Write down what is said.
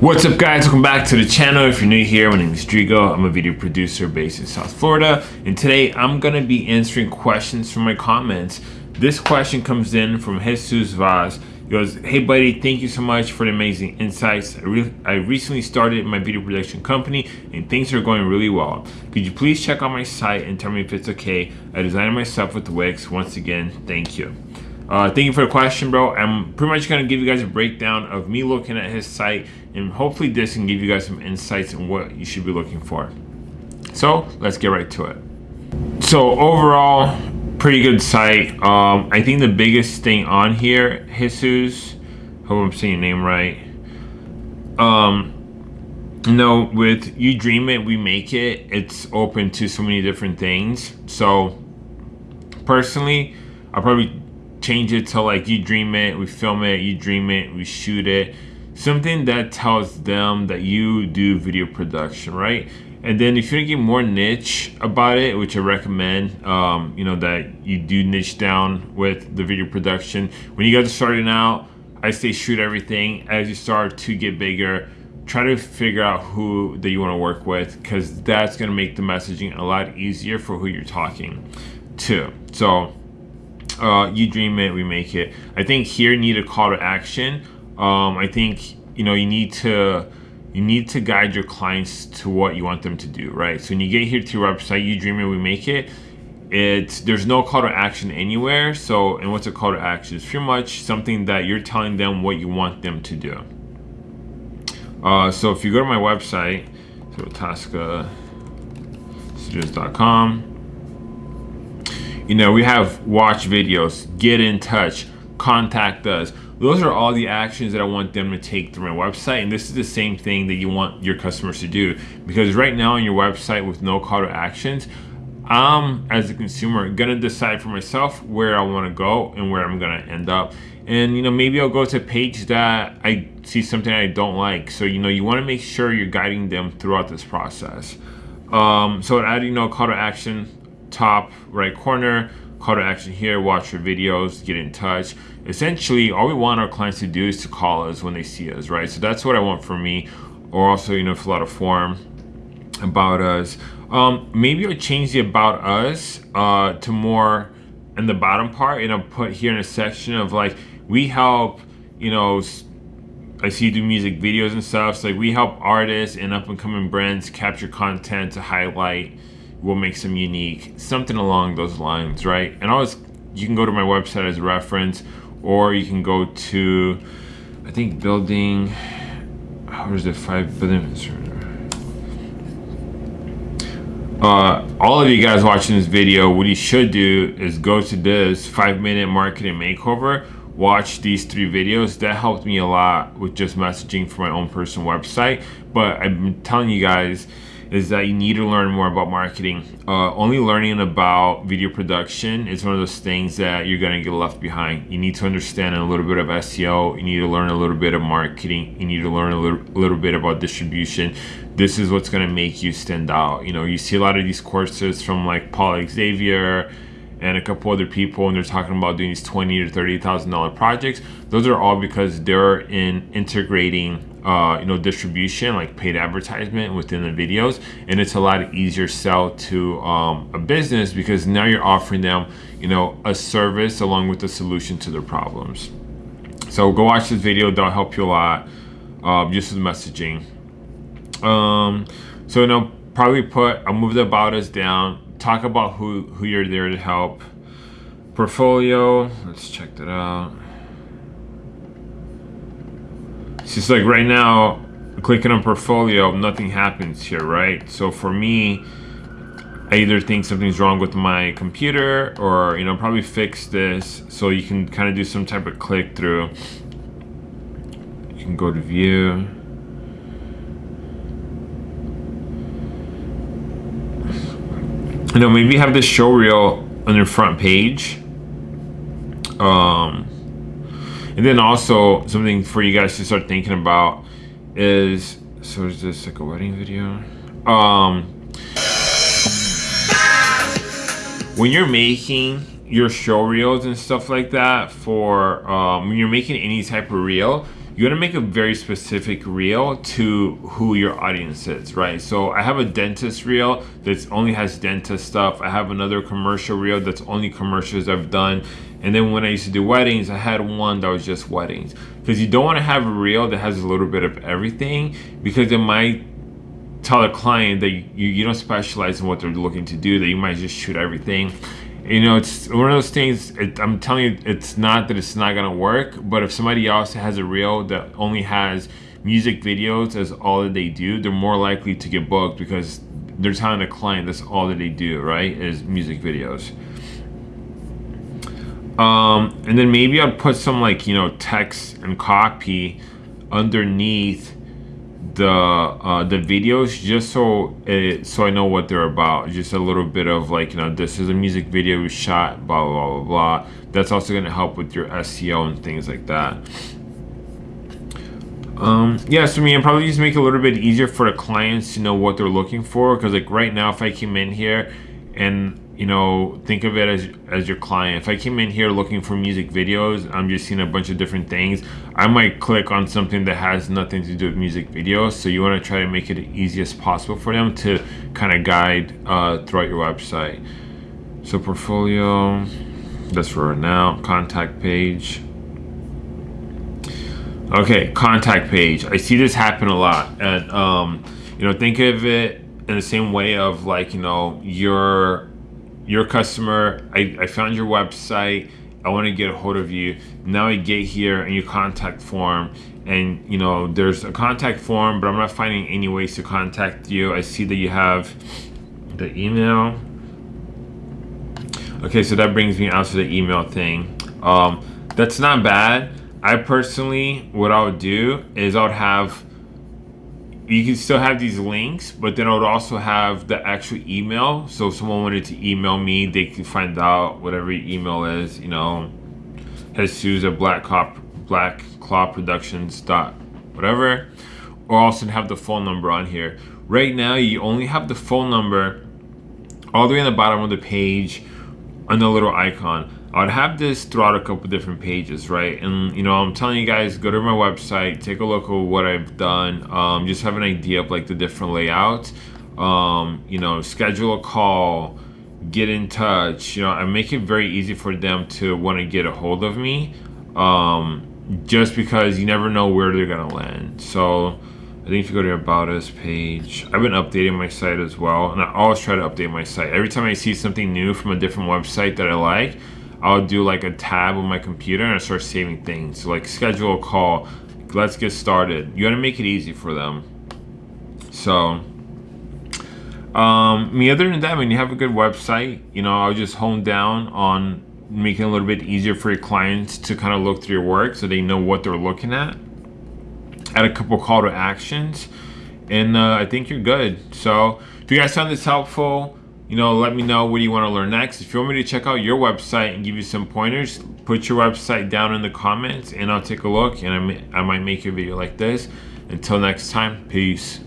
What's up guys, welcome back to the channel. If you're new here, my name is Drigo. I'm a video producer based in South Florida. And today I'm gonna be answering questions from my comments. This question comes in from Jesus Vaz. He goes, hey buddy, thank you so much for the amazing insights. I, re I recently started my video production company and things are going really well. Could you please check out my site and tell me if it's okay? I designed myself with Wix. Once again, thank you. Uh, thank you for the question, bro. I'm pretty much going to give you guys a breakdown of me looking at his site and hopefully this can give you guys some insights on what you should be looking for. So let's get right to it. So overall, pretty good site. Um, I think the biggest thing on here, Jesus, hope I'm saying your name right. Um, you know, with You Dream It, We Make It, it's open to so many different things. So personally, I'll probably change it to like you dream it, we film it, you dream it, we shoot it. Something that tells them that you do video production, right? And then if you get more niche about it, which I recommend, um, you know, that you do niche down with the video production. When you guys are starting out, I say shoot everything. As you start to get bigger, try to figure out who that you want to work with because that's going to make the messaging a lot easier for who you're talking to. So uh, you dream it, we make it. I think here need a call to action. Um, I think you know you need to you need to guide your clients to what you want them to do, right? So when you get here to your website, you dream it, we make it. It's there's no call to action anywhere. So and what's a call to action? It's pretty much something that you're telling them what you want them to do. Uh, so if you go to my website, so tascastudios.com you know, we have watch videos, get in touch, contact us. Those are all the actions that I want them to take through my website. And this is the same thing that you want your customers to do. Because right now on your website with no call to actions, I'm, as a consumer, gonna decide for myself where I wanna go and where I'm gonna end up. And, you know, maybe I'll go to a page that I see something I don't like. So, you know, you wanna make sure you're guiding them throughout this process. Um, so adding you no know, call to action, top right corner, call to action here, watch your videos, get in touch. Essentially, all we want our clients to do is to call us when they see us, right? So that's what I want for me. Or also, you know, fill out a form about us. Um, maybe I'll change the about us uh, to more in the bottom part and I'll put here in a section of like, we help, you know, I see you do music videos and stuff. So like we help artists and up and coming brands capture content to highlight what makes them unique, something along those lines, right? And always, you can go to my website as a reference, or you can go to, I think building, how is it, five billion, uh, all of you guys watching this video, what you should do is go to this five minute marketing makeover, watch these three videos. That helped me a lot with just messaging for my own personal website. But I'm telling you guys, is that you need to learn more about marketing. Uh, only learning about video production is one of those things that you're gonna get left behind. You need to understand a little bit of SEO. You need to learn a little bit of marketing. You need to learn a little, little bit about distribution. This is what's gonna make you stand out. You know, you see a lot of these courses from like Paul Xavier, and a couple other people and they're talking about doing these twenty to thirty thousand dollar projects those are all because they're in integrating uh, you know, distribution, like paid advertisement within the videos. And it's a lot easier sell to um, a business because now you're offering them, you know, a service along with a solution to their problems. So go watch this video, that'll help you a lot. Uh, just with messaging. Um, so, you know, probably put, I'll move the about us down, talk about who, who you're there to help. Portfolio, let's check that out. It's just like right now, clicking on portfolio, nothing happens here, right? So for me, I either think something's wrong with my computer or, you know, probably fix this so you can kind of do some type of click through. You can go to view. You know, maybe have this show reel on your front page. Um, and then also something for you guys to start thinking about is, so is this like a wedding video? Um, when you're making your show reels and stuff like that for, um, when you're making any type of reel, you want to make a very specific reel to who your audience is, right? So I have a dentist reel that only has dentist stuff. I have another commercial reel that's only commercials I've done. And then when I used to do weddings, I had one that was just weddings. Because you don't want to have a reel that has a little bit of everything because it might tell a client that you, you don't specialize in what they're looking to do, that you might just shoot everything you know, it's one of those things. It, I'm telling you, it's not that it's not gonna work, but if somebody else has a reel that only has music videos as all that they do, they're more likely to get booked because they're telling the client that's all that they do, right? Is music videos. Um, and then maybe I'd put some like you know text and copy underneath the uh, the videos just so it, so I know what they're about. Just a little bit of like you know this is a music video we shot blah blah blah blah. That's also to help with your SEO and things like that. Um, yeah, so I mean, probably just make it a little bit easier for the clients to know what they're looking for. Because like right now, if I came in here and you know, think of it as as your client. If I came in here looking for music videos, I'm just seeing a bunch of different things. I might click on something that has nothing to do with music videos. So you want to try to make it as easy as possible for them to kind of guide uh, throughout your website. So portfolio, that's for now. Contact page. Okay, contact page. I see this happen a lot, and um, you know, think of it in the same way of like you know your your customer, I, I found your website, I want to get a hold of you. Now I get here and your contact form and you know there's a contact form but I'm not finding any ways to contact you. I see that you have the email. Okay, so that brings me out to the email thing. Um, that's not bad. I personally, what I would do is I would have you can still have these links, but then I would also have the actual email. So if someone wanted to email me, they can find out whatever email is, you know, Jesus at Black Cop Black Claw Productions dot whatever. Or also have the phone number on here. Right now you only have the phone number all the way on the bottom of the page on the little icon. I would have this throughout a couple different pages, right? And you know, I'm telling you guys, go to my website, take a look at what I've done, um, just have an idea of like the different layouts. Um, you know, schedule a call, get in touch. You know, I make it very easy for them to want to get a hold of me, um, just because you never know where they're gonna land. So. I think if you go to About Us page, I've been updating my site as well, and I always try to update my site. Every time I see something new from a different website that I like, I'll do like a tab on my computer and I start saving things. So like schedule a call, let's get started. You gotta make it easy for them. So, um, I mean, other than that, when you have a good website, you know, I'll just hone down on making it a little bit easier for your clients to kind of look through your work so they know what they're looking at. Add a couple call to actions, and uh, I think you're good. So, if you guys found this helpful, you know, let me know what you want to learn next. If you want me to check out your website and give you some pointers, put your website down in the comments and I'll take a look and I, may, I might make a video like this. Until next time, peace.